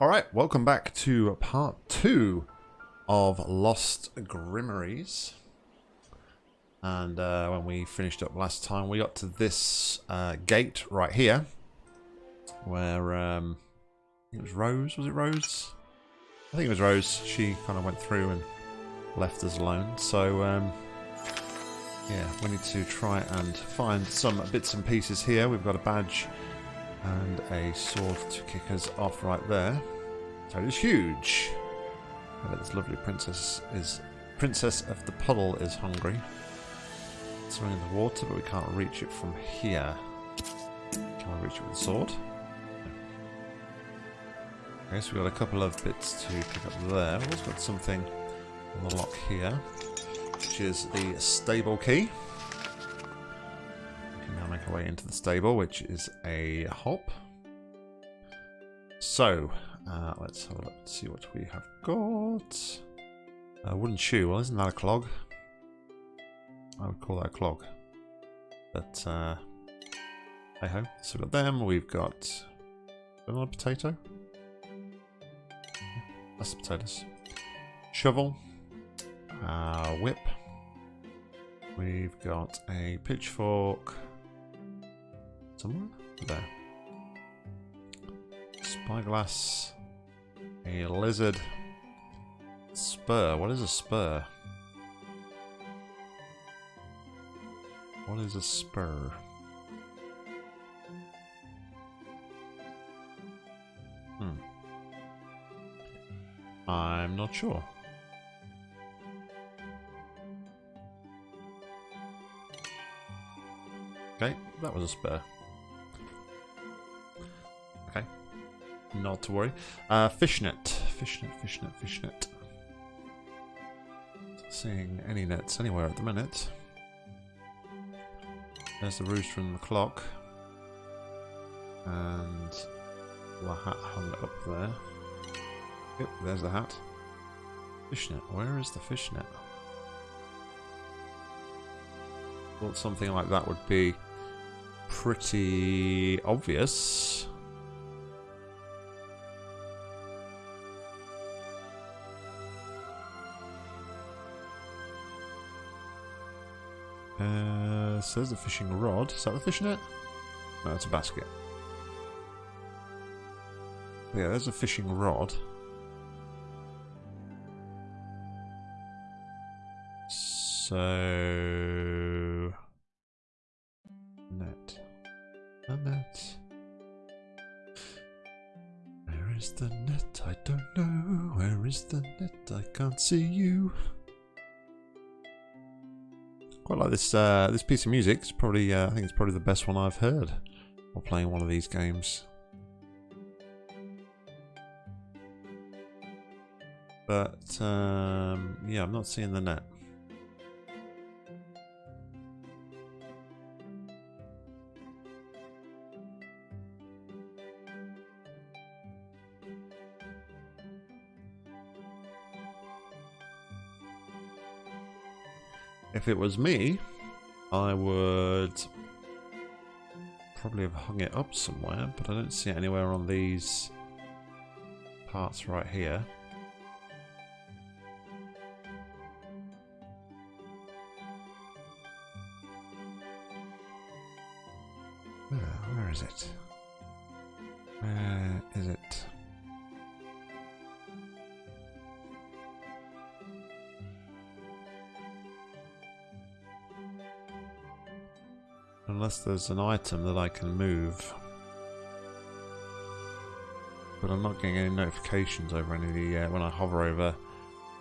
All right, welcome back to part two of Lost Grimoires. And uh, when we finished up last time, we got to this uh, gate right here, where um, it was Rose. Was it Rose? I think it was Rose. She kind of went through and left us alone. So um, yeah, we need to try and find some bits and pieces here. We've got a badge and a sword to kick us off right there. So it is huge. I this lovely princess is princess of the puddle is hungry. Swimming in the water, but we can't reach it from here. Can we reach it with a sword? Okay, so we've got a couple of bits to pick up there. We've also got something on the lock here, which is the stable key. Our way into the stable, which is a hop. So, uh, let's have a look see what we have got. A wooden shoe, well isn't that a clog? I would call that a clog. But, uh, hey ho. So we've got them, we've got another potato. That's the potatoes. Shovel. Uh, whip. We've got a pitchfork. Somewhere? There. Spyglass. A lizard. Spur. What is a spur? What is a spur? Hmm. I'm not sure. Okay, that was a spur. Not to worry. Uh, fishnet, fishnet, fishnet, fishnet. Not seeing any nets anywhere at the minute. There's the rooster and the clock. And the hat hung up there. Yep, there's the hat. Fishnet. Where is the fishnet? Thought something like that would be pretty obvious. Uh, says the fishing rod. Is that the fishnet? No, it's a basket. Yeah, there's a fishing rod. So... Net. A net. Where is the net? I don't know. Where is the net? I can't see like this uh, this piece of music. It's probably uh, I think it's probably the best one I've heard while playing one of these games. But um, yeah, I'm not seeing the net. If it was me, I would probably have hung it up somewhere, but I don't see it anywhere on these parts right here. There's an item that I can move. But I'm not getting any notifications over any of the, uh, when I hover over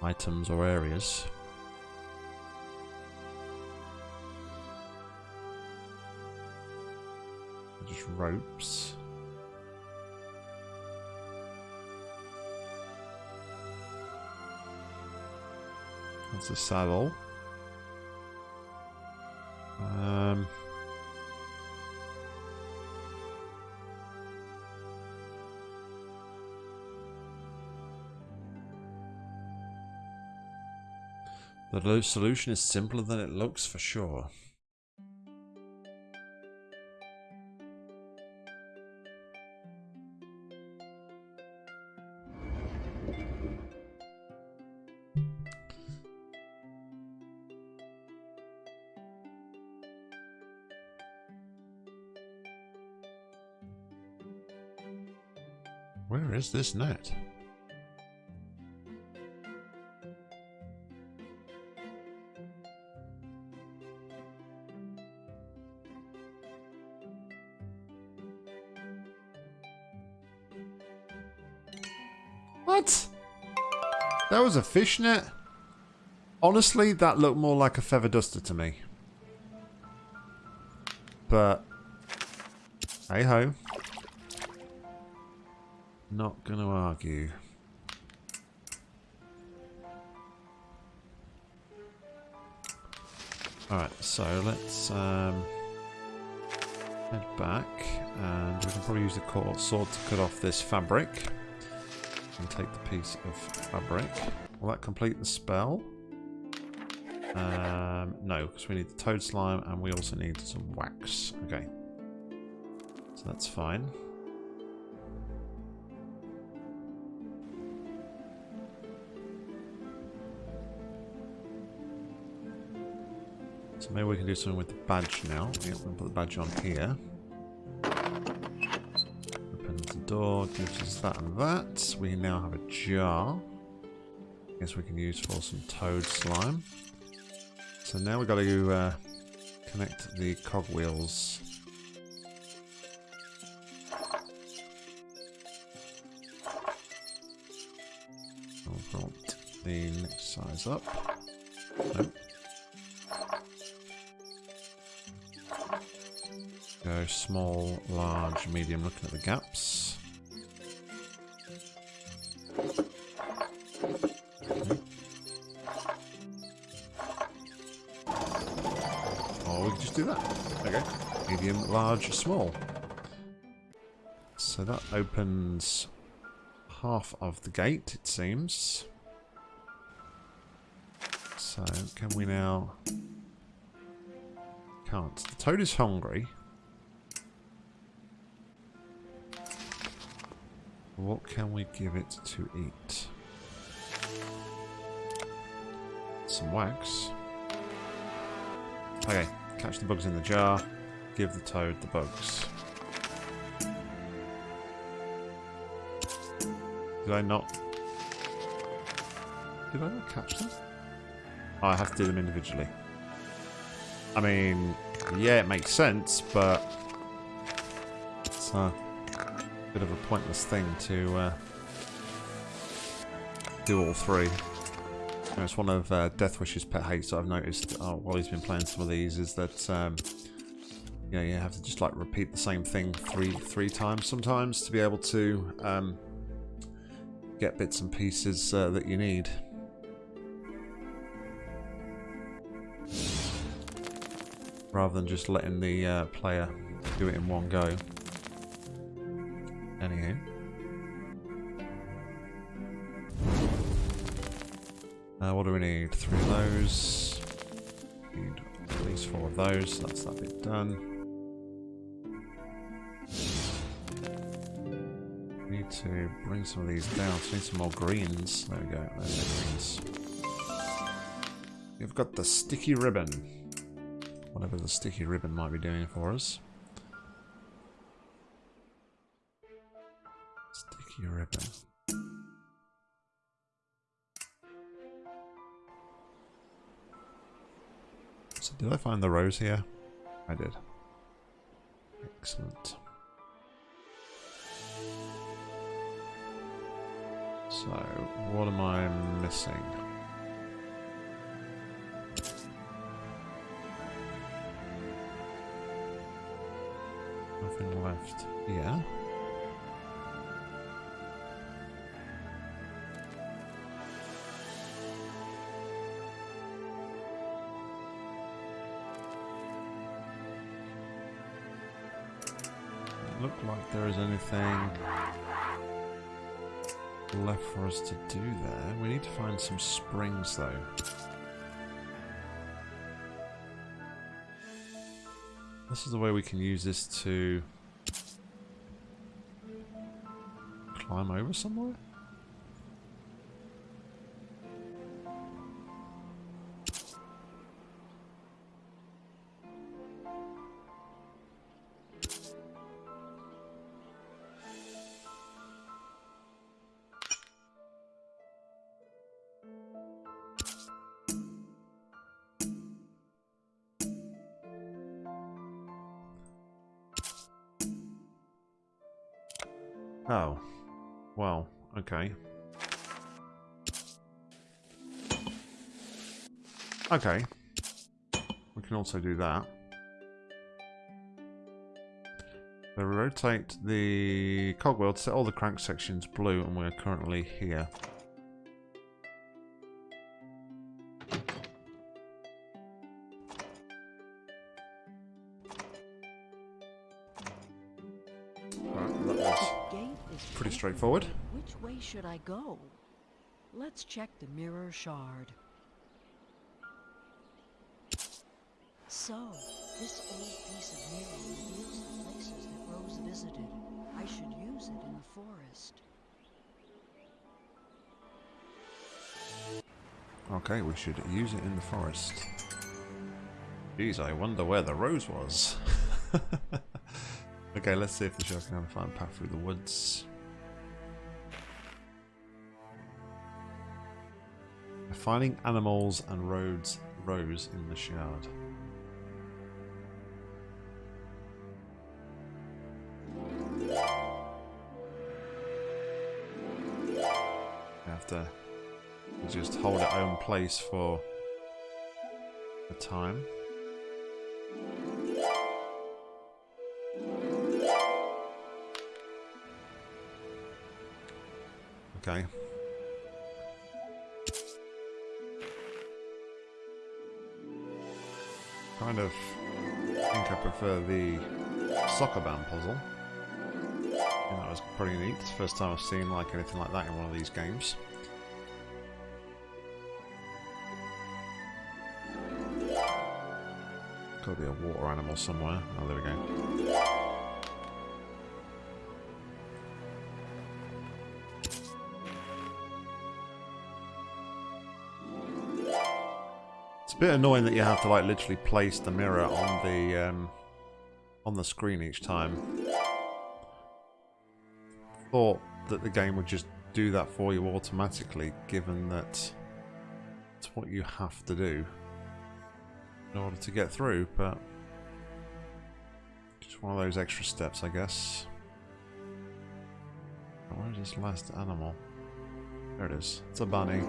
items or areas. Just ropes. That's a saddle. The solution is simpler than it looks for sure. Where is this net? What? That was a fishnet? Honestly, that looked more like a feather duster to me. But, hey ho. Not going to argue. Alright, so let's um, head back and we can probably use the sword to cut off this fabric and take the piece of fabric. Will that complete the spell? Um, no, because we need the toad slime and we also need some wax. Okay. So that's fine. So maybe we can do something with the badge now. Yep, we'll put the badge on here. Door, gives us that and that. We now have a jar. I Guess we can use for some toad slime. So now we've got to uh, connect the cogwheels. I'll the next size up. Nope. Go small, large, medium, looking at the gaps. Oh, do that. Okay. Medium, large, small. So that opens half of the gate, it seems. So, can we now... Can't. The toad is hungry. What can we give it to eat? Some wax. Okay, Catch the bugs in the jar. Give the toad the bugs. Did I not... Did I not catch them? Oh, I have to do them individually. I mean, yeah, it makes sense, but... It's a bit of a pointless thing to uh, do all three. It's one of uh, Deathwish's pet hates that I've noticed uh, while he's been playing some of these is that um, yeah, you have to just like repeat the same thing three three times sometimes to be able to um, get bits and pieces uh, that you need. Rather than just letting the uh, player do it in one go. Anyhow. Uh, what do we need? Three of those. Need at least four of those. That's that bit done. Need to bring some of these down. So need some more greens. There we go. There's the greens. We've got the sticky ribbon. Whatever the sticky ribbon might be doing for us. Sticky ribbon. Did I find the rose here? I did. Excellent. So, what am I missing? Nothing left. Yeah. Like there is anything left for us to do there. We need to find some springs though. This is the way we can use this to climb over somewhere? Okay. We can also do that. So rotate the cogwheel to set all the crank sections blue and we're currently here. pretty straightforward. Which way should I go? Let's check the mirror shard. So, this old piece of mirror reveals the places that Rose visited. I should use it in the forest. Okay, we should use it in the forest. Geez, I wonder where the rose was. okay, let's see if the shark can find a fine path through the woods. Finding animals and roads rose in the shard. Have to just hold it own place for a time. Okay. Kind of think I prefer the Sokoban puzzle. that was pretty neat. It's the first time I've seen like anything like that in one of these games. Could be a water animal somewhere. Oh, there we go. It's a bit annoying that you have to like literally place the mirror on the um, on the screen each time. Thought that the game would just do that for you automatically, given that it's what you have to do in order to get through, but just one of those extra steps, I guess. Where's this last animal? There it is. It's a bunny.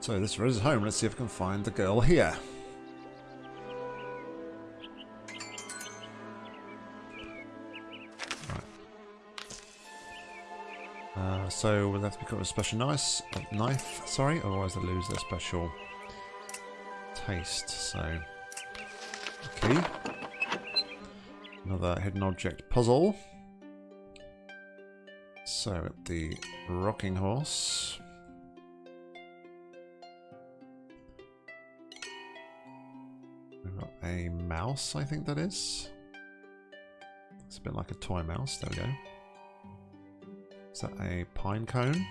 So this is home. Let's see if we can find the girl here. So we'll have to pick up a special uh, knife, sorry, otherwise they lose their special taste. So, okay. Another hidden object puzzle. So, at the rocking horse. We've got a mouse, I think that is. It's a bit like a toy mouse, there we go. Is that a pine cone?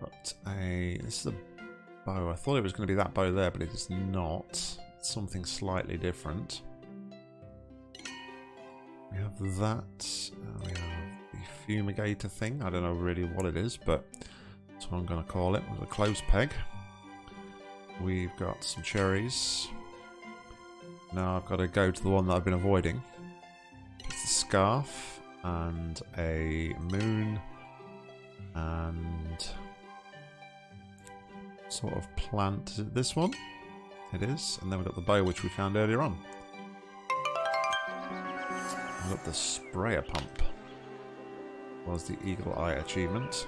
Got a... This is a bow. I thought it was going to be that bow there, but it is not. It's something slightly different. We have that. Uh, we have the fumigator thing. I don't know really what it is, but that's what I'm going to call it. With a clothes peg. We've got some cherries. Now I've got to go to the one that I've been avoiding. It's the scarf and a moon and sort of plant. Is it this one? It is. And then we've got the bow which we found earlier on. We've got the sprayer pump. Was the eagle eye achievement.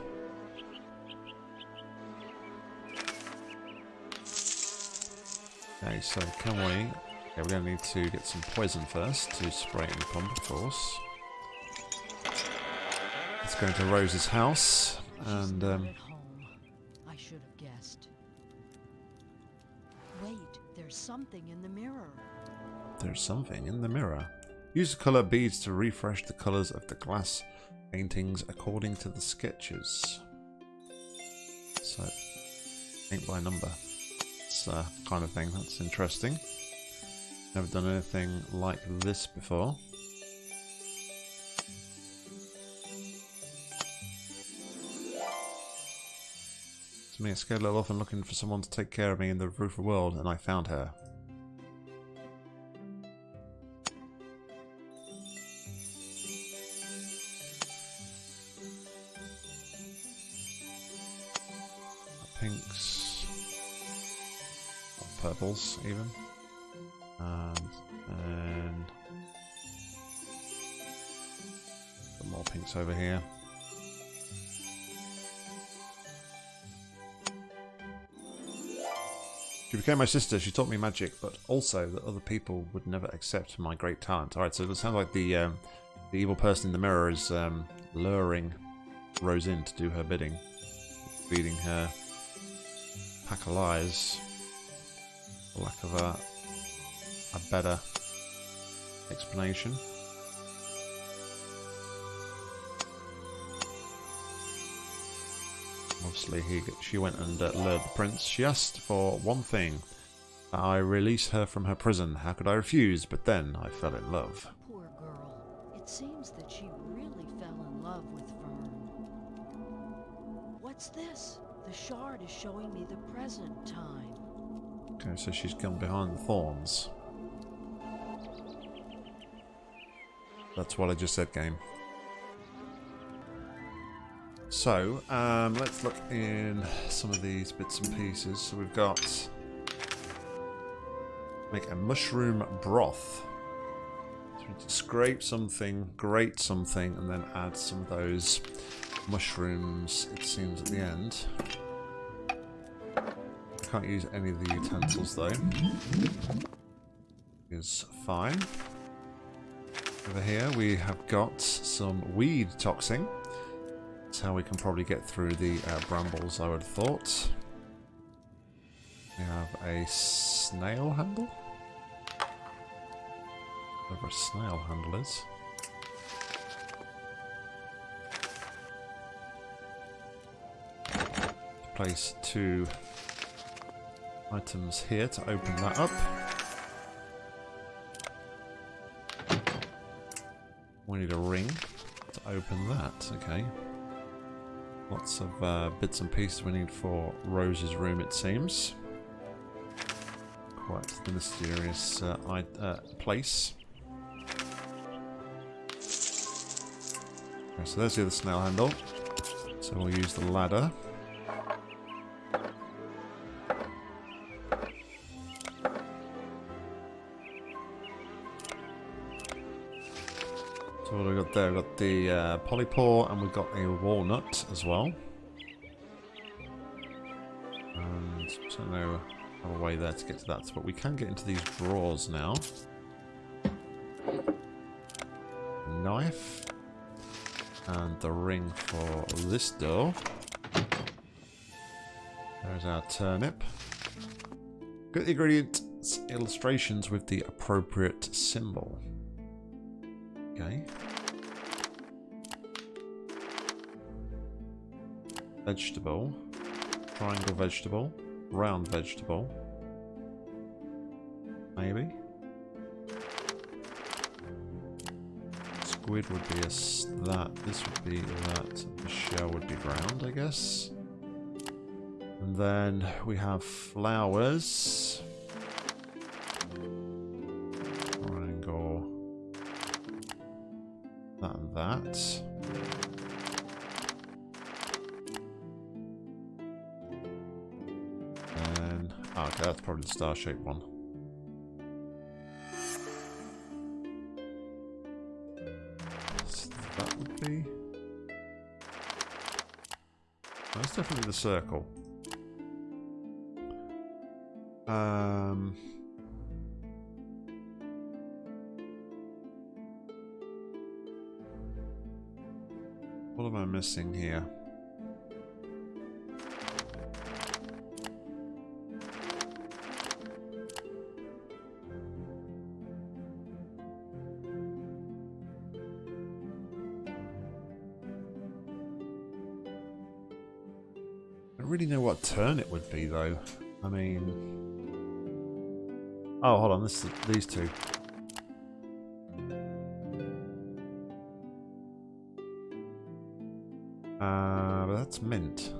Okay, so can we... We're going to need to get some poison first to spray in the pump, of course. Let's go into Rose's house and um, I should have guessed. Wait, there's something in the mirror. There's something in the mirror. Use the color beads to refresh the colors of the glass paintings according to the sketches. So, paint by number. It's a kind of thing. That's interesting. Never done anything like this before. It's me, a scared little often looking for someone to take care of me in the roofer world, and I found her. Pinks. Or purples, even. And then... Some more pinks over here. She became my sister. She taught me magic, but also that other people would never accept my great talent. All right, so it sounds like the um, the evil person in the mirror is um, luring Rose in to do her bidding, feeding her pack of lies, for lack of a a better explanation. Obviously, he, she went and uh, lured the prince. She asked for one thing. that I release her from her prison. How could I refuse? But then I fell in love. Poor girl. It seems that she really fell in love with Fern. What's this? The shard is showing me the present time. Okay, so she's gone behind the thorns. That's what I just said, game. So, um, let's look in some of these bits and pieces. So we've got... Make a mushroom broth. So scrape something, grate something, and then add some of those mushrooms, it seems, at the end. Can't use any of the utensils, though. Is fine. Over here we have got some weed toxin. That's how we can probably get through the uh, brambles, I would have thought. We have a snail handle. Whatever a snail handle is. Place two items here to open that up. We need a ring to open that, okay. Lots of uh, bits and pieces we need for Rose's room, it seems. Quite the mysterious uh, I uh, place. Okay, so there's the other snail handle. So we'll use the ladder. There? We've got the uh, polypore and we've got a walnut as well. And don't know have a way there to get to that, but we can get into these drawers now. Knife. And the ring for this door. There's our turnip. Get the ingredients illustrations with the appropriate symbol. Okay. Vegetable. Triangle vegetable. Round vegetable. Maybe. Squid would be a that. This would be that. The shell would be round, I guess. And then we have flowers. The star-shaped one. So that would be. That's definitely the circle. Um. What am I missing here? Though. I mean... Oh, hold on, this is, these two. Uh, but that's mint.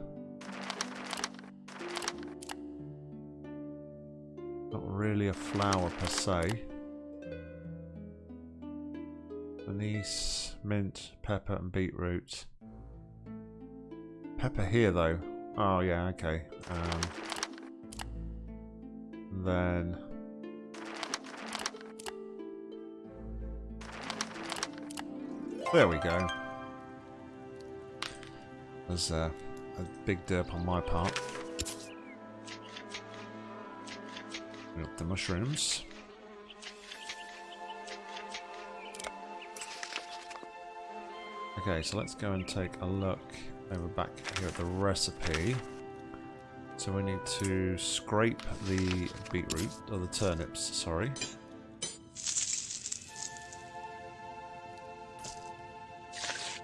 Not really a flower per se. Anise, mint, pepper and beetroot. Pepper here though. Oh, yeah, okay. Um, then... There we go. There's a big derp on my part. Up the mushrooms. Okay, so let's go and take a look over back here at the recipe. So we need to scrape the beetroot, or the turnips, sorry.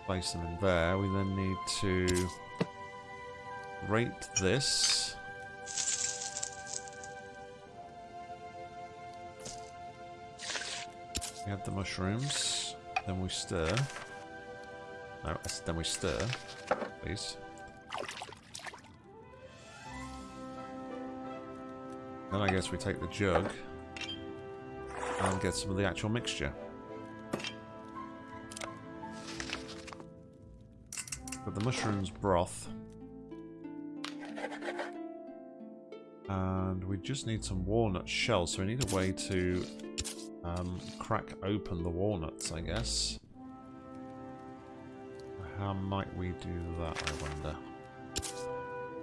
Place them in there. We then need to rate this. We have the mushrooms. Then we stir. No, then we stir, please. Then I guess we take the jug and get some of the actual mixture. Got the mushrooms broth. And we just need some walnut shells, so we need a way to um, crack open the walnuts, I guess. How might we do that, I wonder?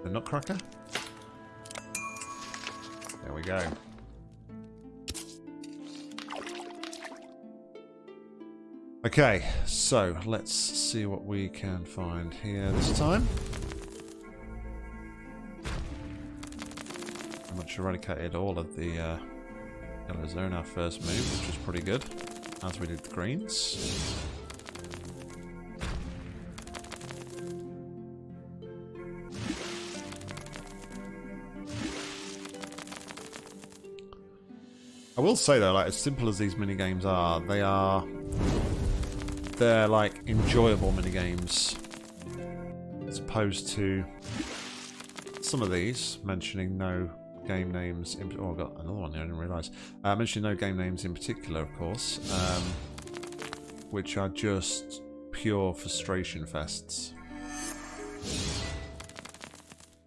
The nutcracker? There we go. Okay, so let's see what we can find here this time. Pretty much eradicated all of the uh, yellows there in our first move, which was pretty good, as we did the greens. I will say though, like as simple as these mini games are, they are they're like enjoyable mini games as opposed to some of these mentioning no game names. In, oh, I got another one here. I didn't realise. Uh, mentioning no game names in particular, of course, um, which are just pure frustration fests.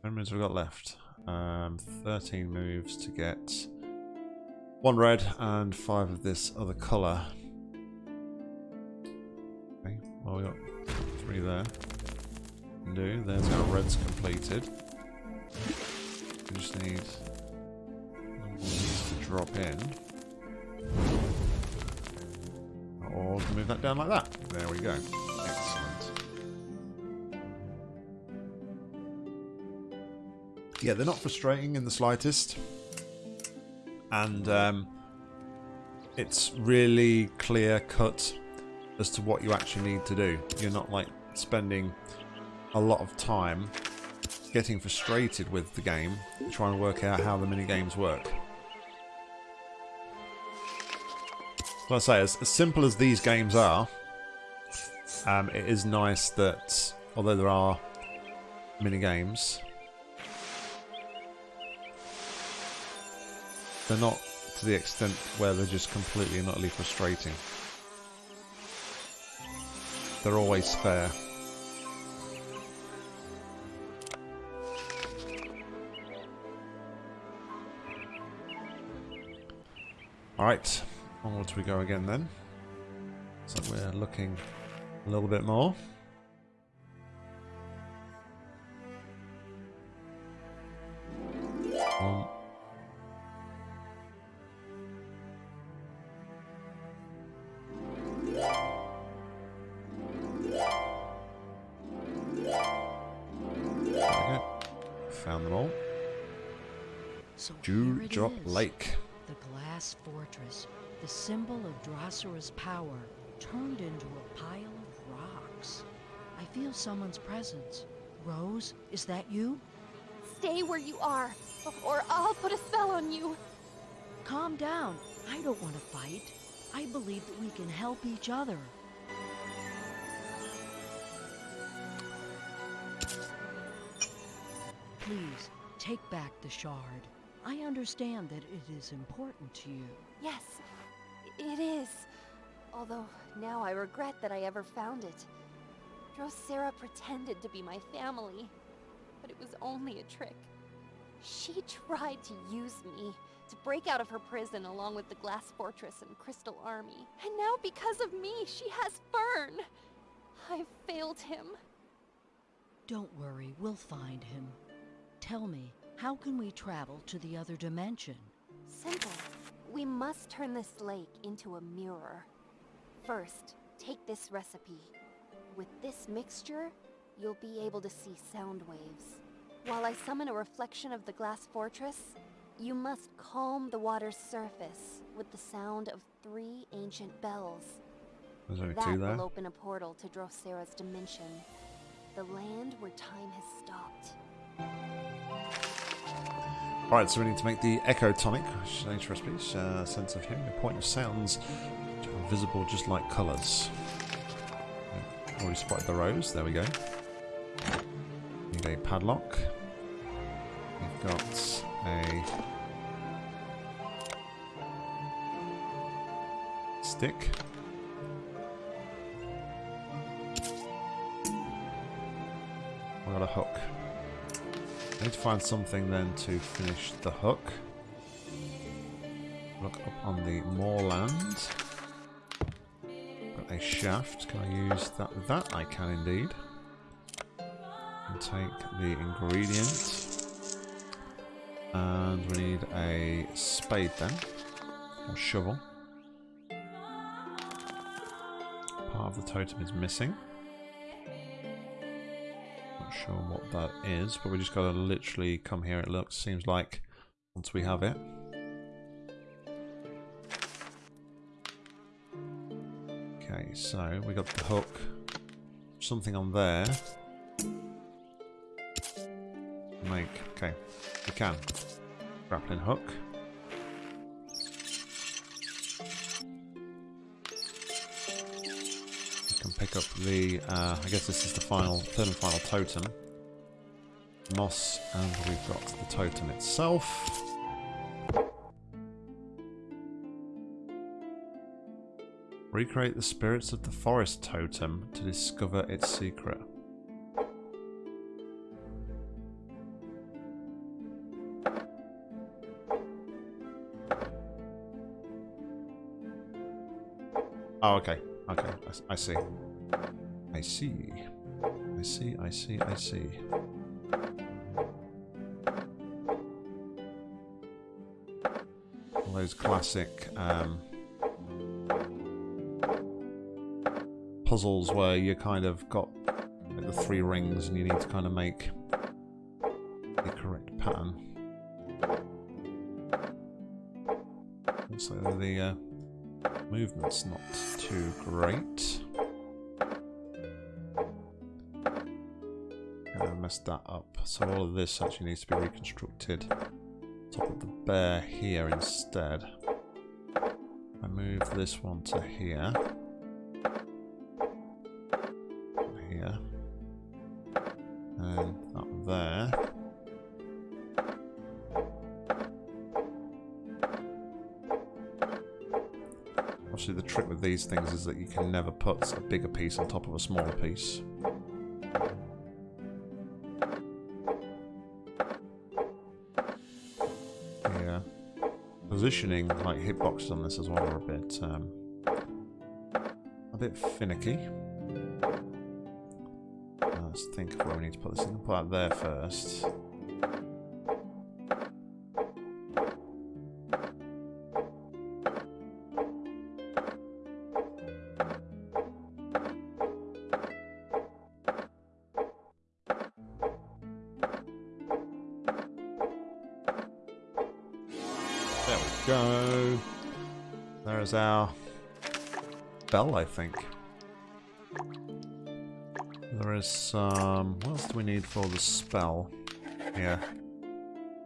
How many moves have we got left? Um, 13 moves to get one red and five of this other colour. Okay, well we got three there. Do, there's our reds completed. We just need these to drop in. Or move that down like that. There we go. Excellent. Yeah, they're not frustrating in the slightest and um, it's really clear cut as to what you actually need to do. You're not like spending a lot of time getting frustrated with the game, trying to work out how the mini games work. Like I say, as, as simple as these games are, um, it is nice that although there are mini games, They're not to the extent where they're just completely and utterly frustrating. They're always fair. Alright, onwards we go again then. So we're looking a little bit more. Glass fortress, the symbol of Drosera's power, turned into a pile of rocks. I feel someone's presence. Rose, is that you? Stay where you are, or I'll put a spell on you. Calm down. I don't want to fight. I believe that we can help each other. Please, take back the shard. I understand that it is important to you. Yes, it is. Although now I regret that I ever found it. Drosera pretended to be my family. but it was only a trick. She tried to use me to break out of her prison along with the Glass Fortress and Crystal Army. And now, because of me, she has Fern. I've failed him. Don't worry, we'll find him. Tell me, how can we travel to the other dimension? Simple. We must turn this lake into a mirror. First, take this recipe. With this mixture, you'll be able to see sound waves. While I summon a reflection of the glass fortress, you must calm the water's surface with the sound of three ancient bells. There's only that two there. will open a portal to Drosera's dimension, the land where time has stopped. Right, so we need to make the Echo Tonic, which is an ancient. Uh, sense of hearing, a point of sounds which are visible just like colours. Already spotted the rose, there we go. Need a padlock. We've got a stick. We've got a hook. I need to find something then to finish the hook. Look up on the moorland. Got a shaft. Can I use that? That I can indeed. And take the ingredient. And we need a spade then. Or shovel. Part of the totem is missing. Sure what that is, but we just gotta literally come here. It looks seems like once we have it. Okay, so we got the hook. Something on there. Make okay, we can grappling hook. Pick up the. Uh, I guess this is the final, third and final totem. Moss, and we've got the totem itself. Recreate the spirits of the forest totem to discover its secret. Oh, okay. Okay, I see. I see. I see, I see, I see. All those classic um, puzzles where you kind of got like, the three rings and you need to kind of make the correct pattern. Looks like the uh, movement's not too great. Messed that up. So all of this actually needs to be reconstructed. Top of the bear here instead. I move this one to here. Here. And that there. Obviously the trick with these things is that you can never put a bigger piece on top of a smaller piece. Positioning, like hitboxes on this as well, are a bit, um, a bit finicky. Let's think of where we need to put this. I'm put that there first. Bell, I think. There is some... What else do we need for the spell? Yeah.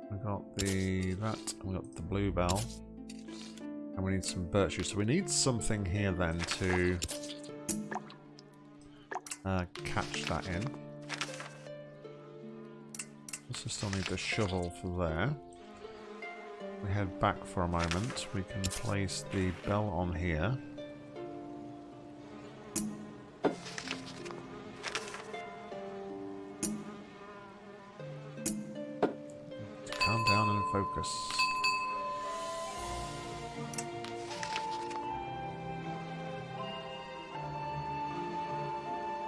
We got the... that, we got the blue bell. And we need some birch juice. So we need something here then to... Uh, catch that in. Also still need the shovel for there. We head back for a moment. We can place the bell on here. Focus.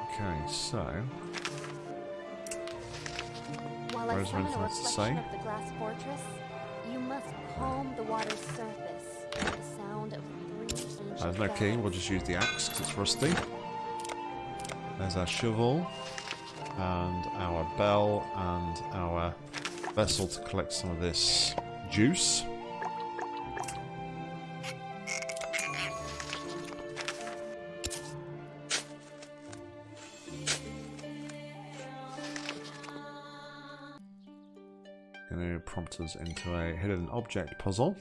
Okay, so While I summon a to reflection say? of the glass fortress, you must calm the water's surface no key. We'll just use the axe because it's rusty. There's our shovel and our bell and our vessel to collect some of this juice. Prompt us into a hidden object puzzle.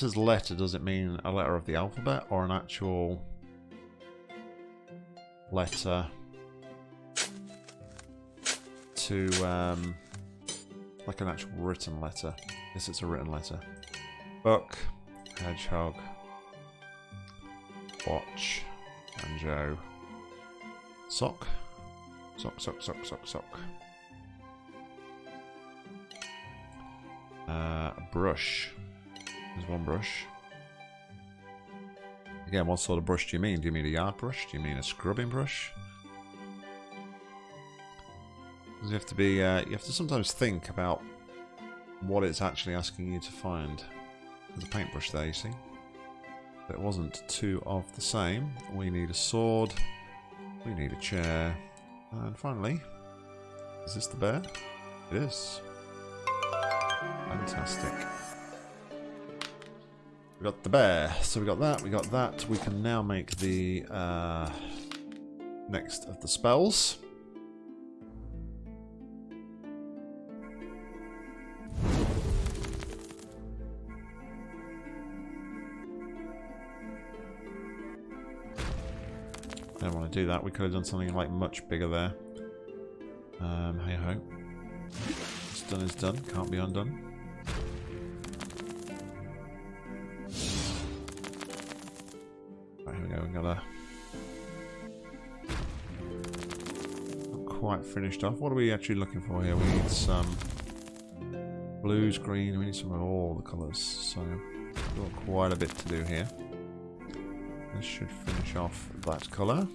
Says letter, does it mean a letter of the alphabet or an actual letter to, um, like an actual written letter? Yes, it's a written letter. Book, hedgehog, watch, banjo, sock, sock, sock, sock, sock, sock. Uh, brush. There's one brush. Again, what sort of brush do you mean? Do you mean a yard brush? Do you mean a scrubbing brush? You have to be. Uh, you have to sometimes think about what it's actually asking you to find. There's a paintbrush there, you see. But it wasn't two of the same. We need a sword. We need a chair. And finally, is this the bear? It is. Fantastic. We got the bear. So we got that, we got that. We can now make the uh, next of the spells. I Don't want to do that. We could have done something like much bigger there. Um, hey ho. What's done is done. Can't be undone. Right, here we go. We got a not quite finished off. What are we actually looking for here? We need some blues, green. We need some of all the colours. So got quite a bit to do here. This should finish off that colour.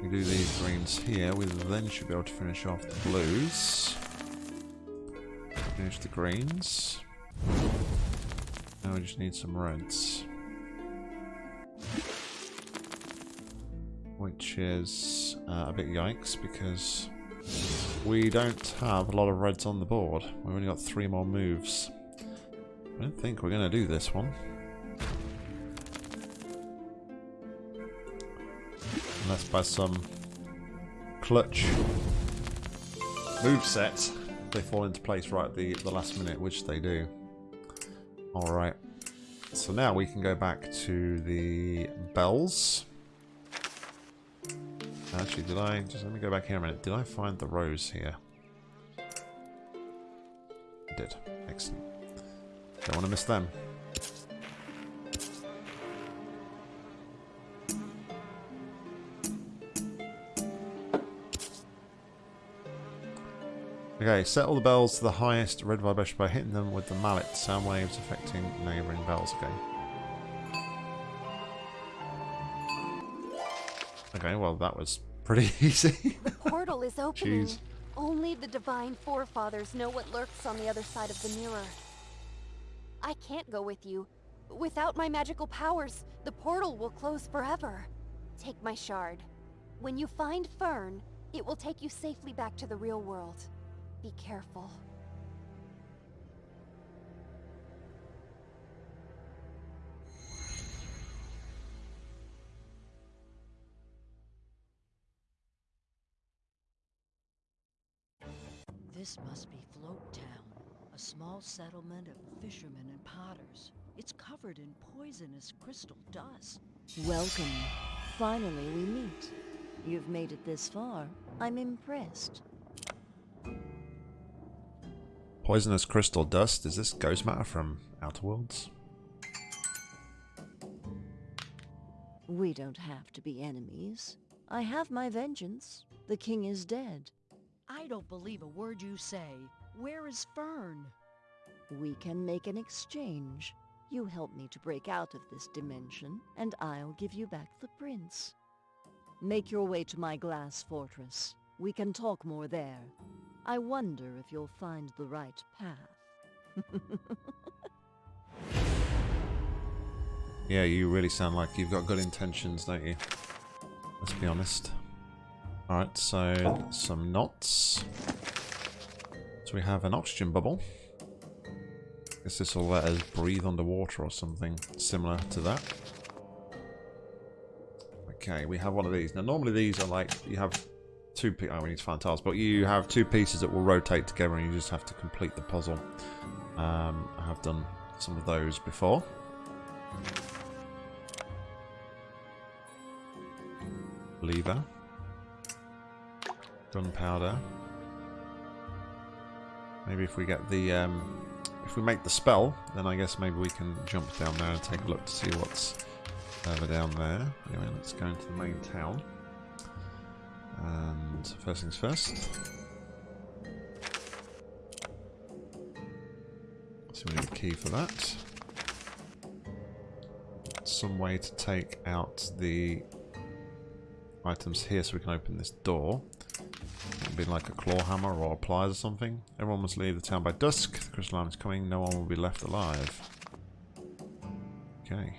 We do these greens here, we then should be able to finish off the blues. Finish the greens. Now we just need some reds. Which is uh, a bit yikes because we don't have a lot of reds on the board. We've only got three more moves. I don't think we're going to do this one. Unless by some clutch move set they fall into place right at the, the last minute, which they do. Alright. So now we can go back to the bells. Actually, did I... Just let me go back here a minute. Did I find the rose here? I did. Excellent. Don't want to miss them. Okay, set all the bells to the highest red vibration by hitting them with the mallet. Sound waves affecting neighbouring bells. Okay. Okay, well that was pretty easy. The portal is opening. Jeez. Only the divine forefathers know what lurks on the other side of the mirror. I can't go with you. Without my magical powers, the portal will close forever. Take my shard. When you find Fern, it will take you safely back to the real world. Be careful. This must be Float Town, a small settlement of fishermen and potters. It's covered in poisonous crystal dust. Welcome. Finally, we meet. You've made it this far. I'm impressed. Poisonous crystal dust. Is this ghost matter from Outer Wilds? We don't have to be enemies. I have my vengeance. The king is dead. I don't believe a word you say. Where is Fern? We can make an exchange. You help me to break out of this dimension, and I'll give you back the prince. Make your way to my glass fortress. We can talk more there. I wonder if you'll find the right path. Yeah, you really sound like you've got good intentions, don't you? Let's be honest. Alright, so some knots. So we have an oxygen bubble. Guess this will let us breathe underwater or something similar to that. Okay, we have one of these. Now normally these are like, you have two pieces, oh we need to find tiles, but you have two pieces that will rotate together and you just have to complete the puzzle. Um, I have done some of those before. lever, gunpowder. Maybe if we get the, um, if we make the spell, then I guess maybe we can jump down there and take a look to see what's over down there. Anyway, let's go into the main town. And first things first. So we need a key for that. Some way to take out the items here so we can open this door. Be like a claw hammer or pliers or something. Everyone must leave the town by dusk. The crystal lamp is coming. No one will be left alive. Okay.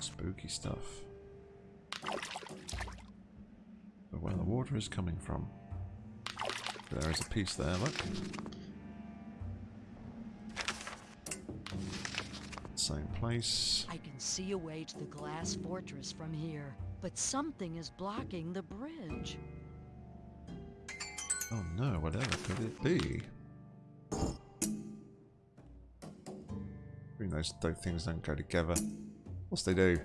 Spooky stuff. But where the water is coming from. There is a piece there, look. Same place. I can see a way to the glass fortress from here, but something is blocking the bridge. Oh no, whatever could it be? Mean, those, those things don't go together. What's they do?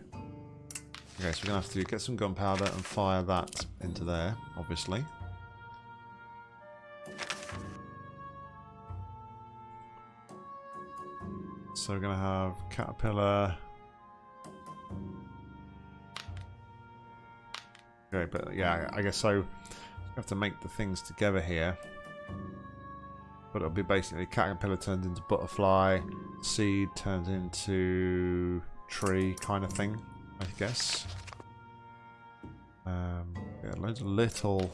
Okay, so we're going to have to get some gunpowder and fire that into there, obviously. So we're going to have caterpillar. Okay, but yeah, I guess so. Have to make the things together here. But it'll be basically caterpillar turns into butterfly, seed turns into tree kind of thing, I guess. Um, yeah, loads of little,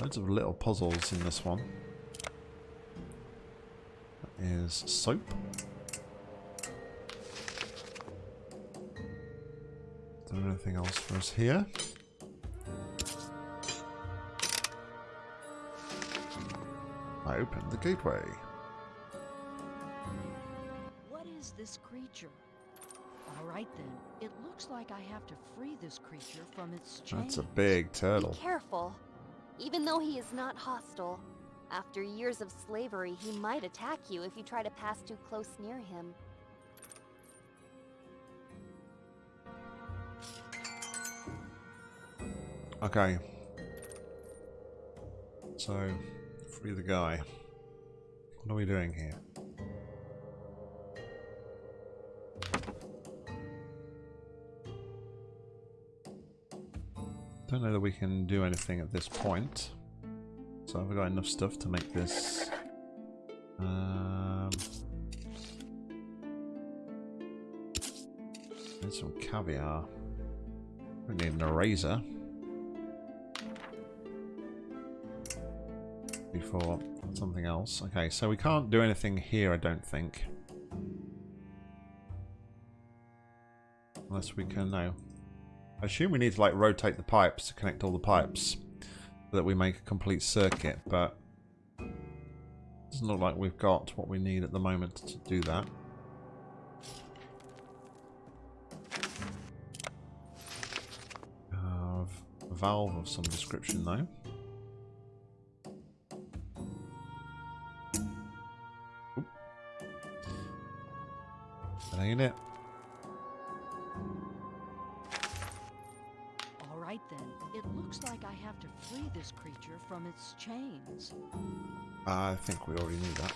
loads of little puzzles in this one. That is soap. Is there anything else for us here? I opened the gateway. What is this creature? All right then. It looks like I have to free this creature from its chains. That's a big turtle. Be careful. Even though he is not hostile, after years of slavery, he might attack you if you try to pass too close near him. Okay. So, free the guy. What are we doing here? Don't know that we can do anything at this point. So I've got enough stuff to make this? Um, need some caviar. We need an eraser. Before something else. Okay, so we can't do anything here, I don't think. Unless we can, no. I assume we need to like rotate the pipes to connect all the pipes so that we make a complete circuit, but doesn't look like we've got what we need at the moment to do that. Uh, valve of some description though. Ain't it. All right right then. It looks like I have to free this creature from its chains. I think we already knew that.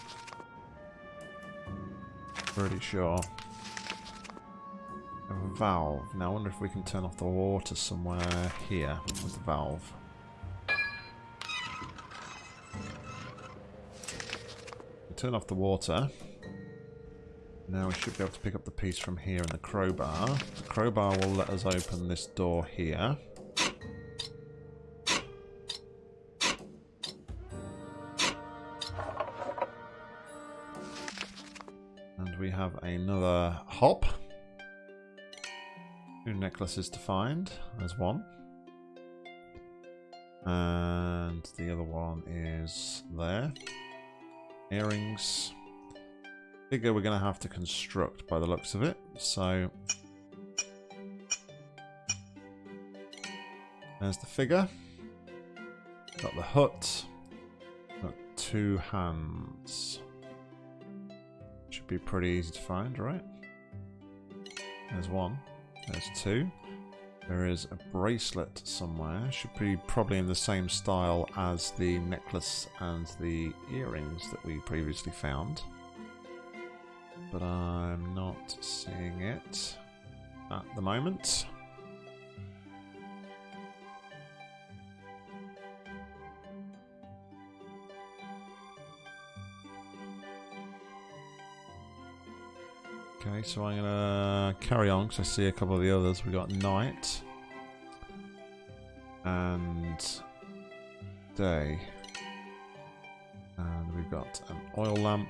Pretty sure. A valve. Now I wonder if we can turn off the water somewhere here with the valve. Turn off the water. Now we should be able to pick up the piece from here in the crowbar. The crowbar will let us open this door here. And we have another hop. Two necklaces to find. There's one. And the other one is there. Earrings. Figure we're going to have to construct by the looks of it. So there's the figure. Got the hut. Got two hands. Should be pretty easy to find, right? There's one. There's two. There is a bracelet somewhere. Should be probably in the same style as the necklace and the earrings that we previously found. But I'm not seeing it at the moment. Okay, so I'm gonna carry on because I see a couple of the others. We got night and day, and we've got an oil lamp.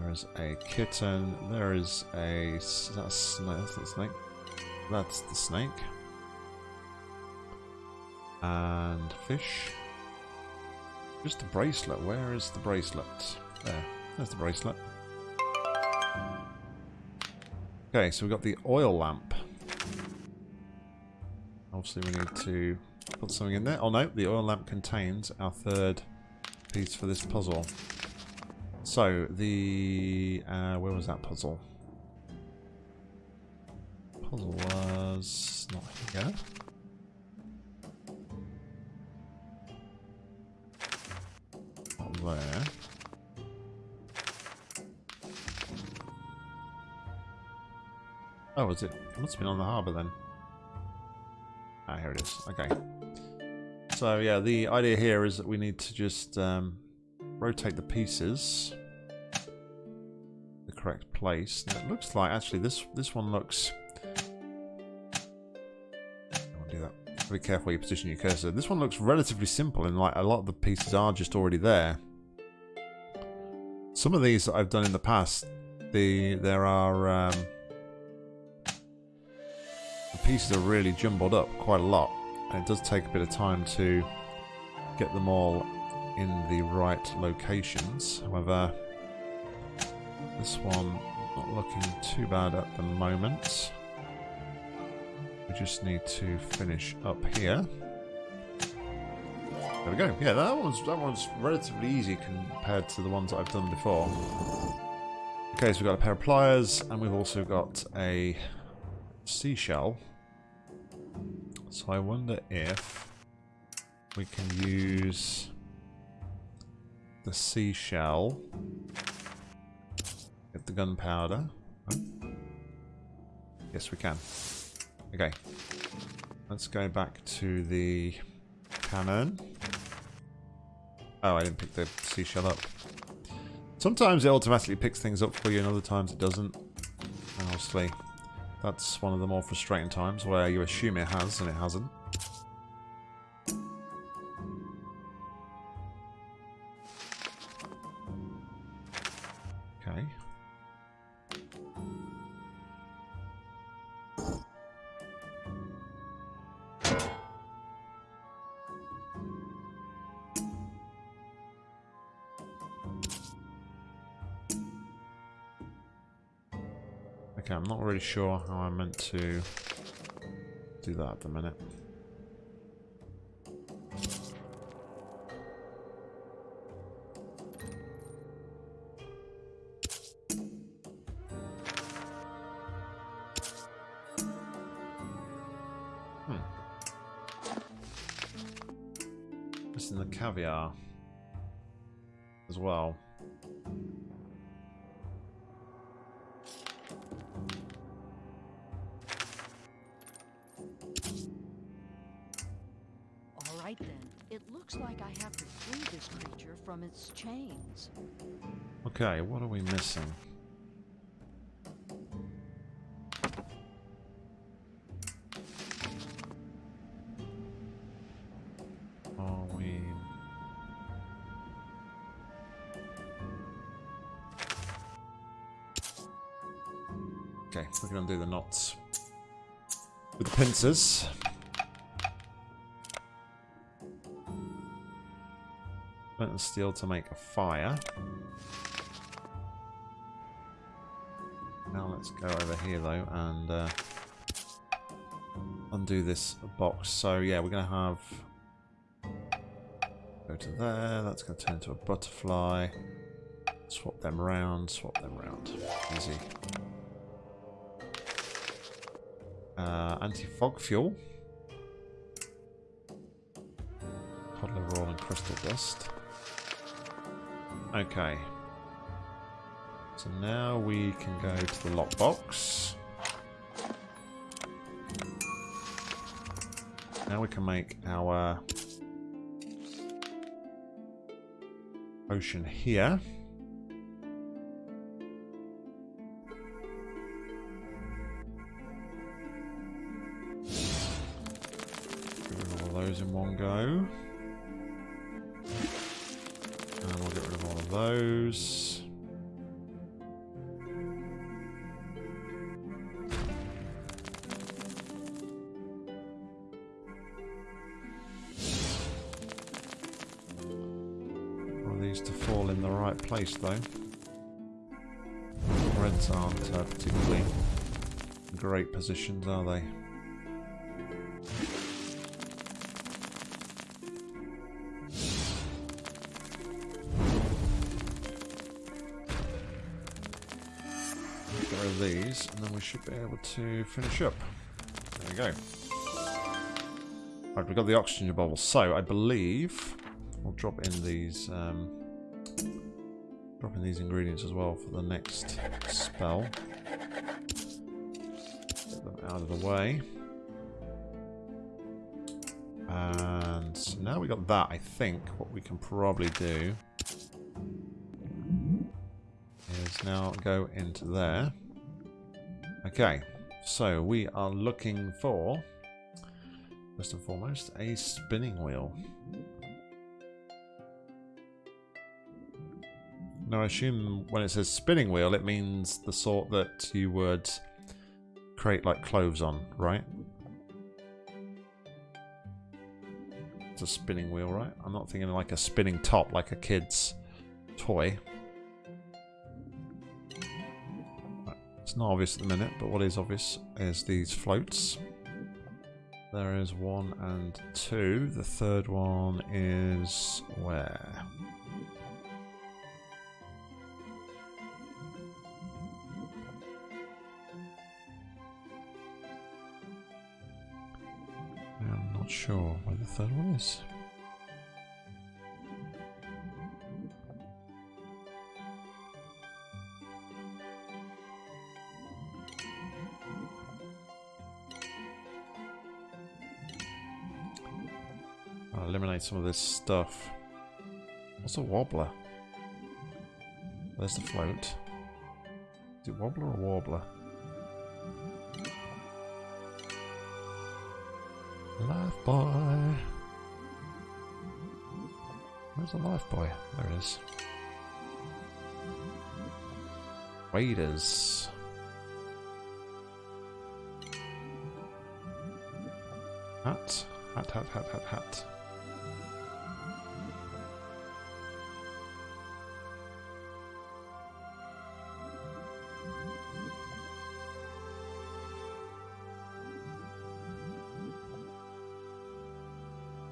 There is a kitten. There is a that's a snake. That's the snake. That's the snake. And fish. Just a bracelet. Where is the bracelet? There. There's the bracelet. Okay, so we've got the oil lamp. Obviously we need to put something in there. Oh no, the oil lamp contains our third piece for this puzzle. So, the... Uh, where was that puzzle? Puzzle was not here. Not there. Oh, was it? It must have been on the harbour then. Ah, here it is. Okay. So, yeah, the idea here is that we need to just um, rotate the pieces the correct place. Now, it looks like, actually, this this one looks... I want to do that. Be careful you position your cursor. This one looks relatively simple, and like a lot of the pieces are just already there. Some of these that I've done in the past, the there are... Um, the pieces are really jumbled up quite a lot and it does take a bit of time to get them all in the right locations. However this one not looking too bad at the moment. We just need to finish up here. There we go. Yeah that one's that one's relatively easy compared to the ones that I've done before. Okay so we've got a pair of pliers and we've also got a seashell. So I wonder if we can use the seashell, get the gunpowder. Yes, we can. Okay. Let's go back to the cannon. Oh, I didn't pick the seashell up. Sometimes it automatically picks things up for you and other times it doesn't. And obviously, That's one of the more frustrating times where you assume it has and it hasn't. Sure how I'm meant to do that at the minute. Knots with pincers. Flint and steel to make a fire. Now let's go over here though and uh, undo this box. So yeah, we're going to have go to there. That's going to turn into a butterfly. Swap them around. Swap them around. Easy. Uh, Anti-fog fuel. Liver oil and crystal dust. Okay. So now we can go to the lockbox. Now we can make our ocean here. Positions, are they? These, and then we should be able to finish up. There we go. Right, we've got the oxygen bubble. So, I believe we'll drop in these um, drop in these ingredients as well for the next spell. Them out of the way. And now we got that, I think what we can probably do is now go into there. Okay, so we are looking for, first and foremost, a spinning wheel. Now I assume when it says spinning wheel, it means the sort that you would create like clothes on, right? It's a spinning wheel, right? I'm not thinking like a spinning top, like a kid's toy. It's not obvious at the minute, but what is obvious is these floats. There is one and two. The third one is where? Not sure where the third one is. I'll eliminate some of this stuff. What's a wobbler? There's the float. Is it wobbler or warbler? Life buoy. Where's the life buoy? There it is. Waders. Hat. Hat, hat, hat, hat, hat.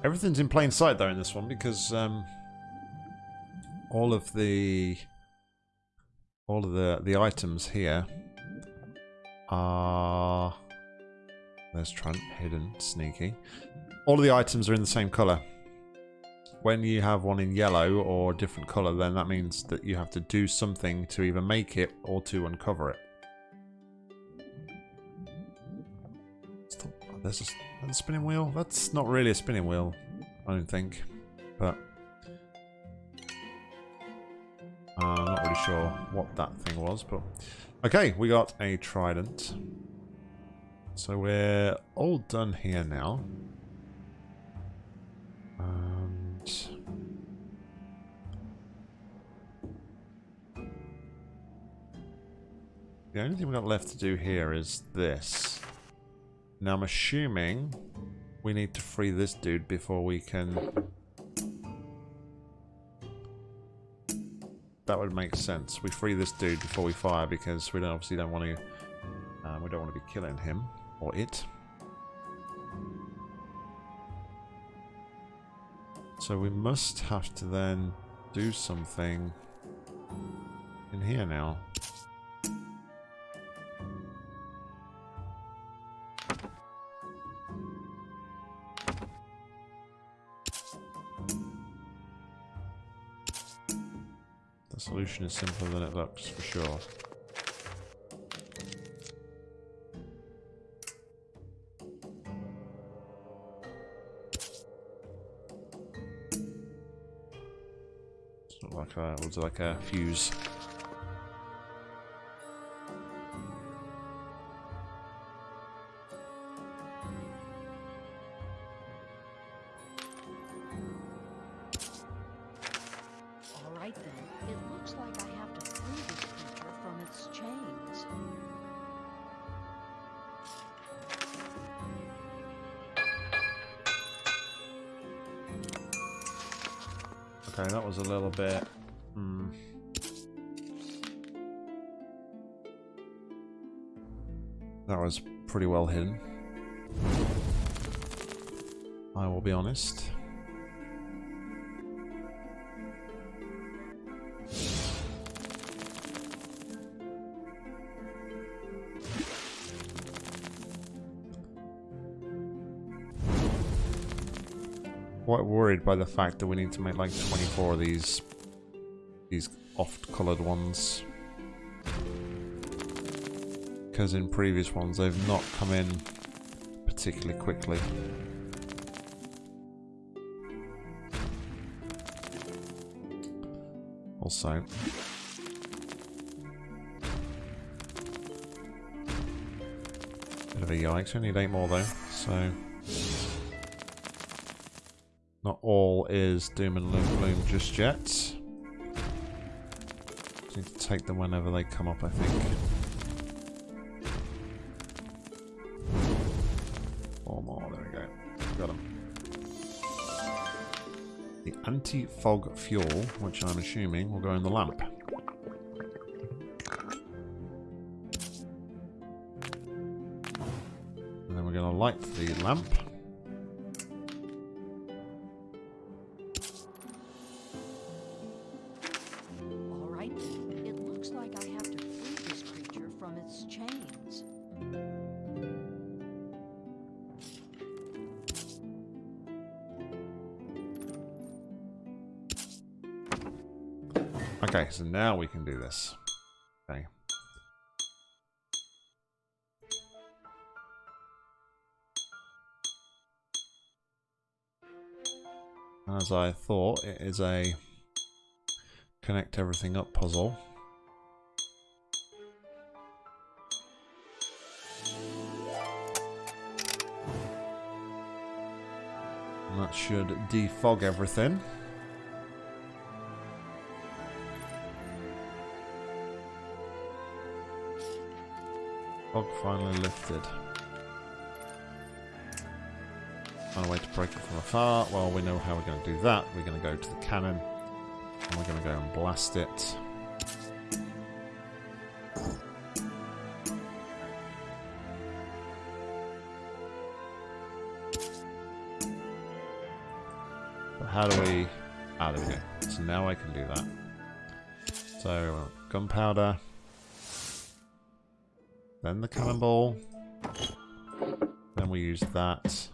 Everything's in plain sight though in this one because um, all of the all of the the items here are there's Trent hidden sneaky. All of the items are in the same color. when you have one in yellow or a different colour, then that means that you have to do something to either make it or to uncover it. There's a spinning wheel. That's not really a spinning wheel, I don't think. But uh, I'm not really sure what that thing was. But okay, we got a trident. So we're all done here now. And the only thing we've got left to do here is this. Now I'm assuming we need to free this dude before we can... That would make sense. We free this dude before we fire because we don't obviously don't want to um, we don't want to be killing him or it. So we must have to then do something in here now. Solution is simpler than it looks, for sure. It's not like uh, a, looks like a fuse. Honest. Quite worried by the fact that we need to make like 24 of these these oft-colored ones. Because in previous ones they've not come in particularly quickly. Also, bit of a yikes. We need eight more though, so not all is doom and gloom, just yet. Just need to take them whenever they come up, I think. Anti-fog fuel, which I'm assuming will go in the lamp. And then we're going to light the lamp. Now we can do this. Okay. As I thought, it is a connect everything up puzzle. And that should defog everything. Fog finally lifted. Find a way to break it from afar. Well, we know how we're going to do that. We're going to go to the cannon and we're going to go and blast it. But how do we... Ah, there we go. So now I can do that. So, gunpowder. Then the cannonball. Then we use that.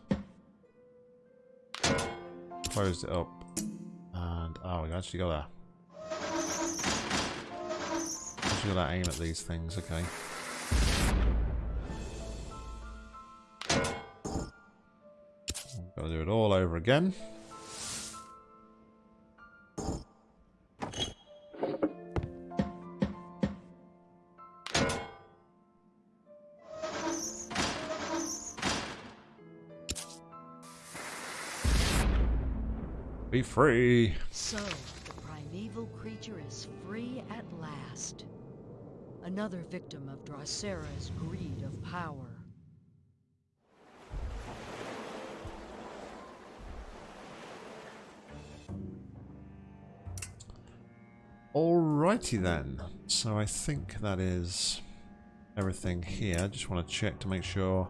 Close it up. And, oh, we actually got to... Actually got to aim at these things, okay. Got to do it all over again. Be free. So, the primeval creature is free at last. Another victim of Dracera's greed of power. Alrighty then. So I think that is everything here. I just want to check to make sure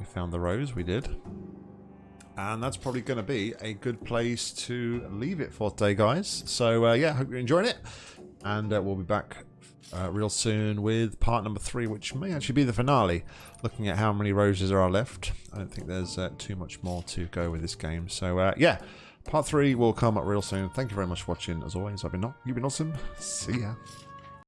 we found the rose. We did. And that's probably going to be a good place to leave it for today, guys. So uh, yeah, hope you're enjoying it. And uh, we'll be back uh, real soon with part number three, which may actually be the finale. Looking at how many roses there are left, I don't think there's uh, too much more to go with this game. So uh, yeah, part three will come up real soon. Thank you very much for watching. As always, I've been not you've been awesome. See ya.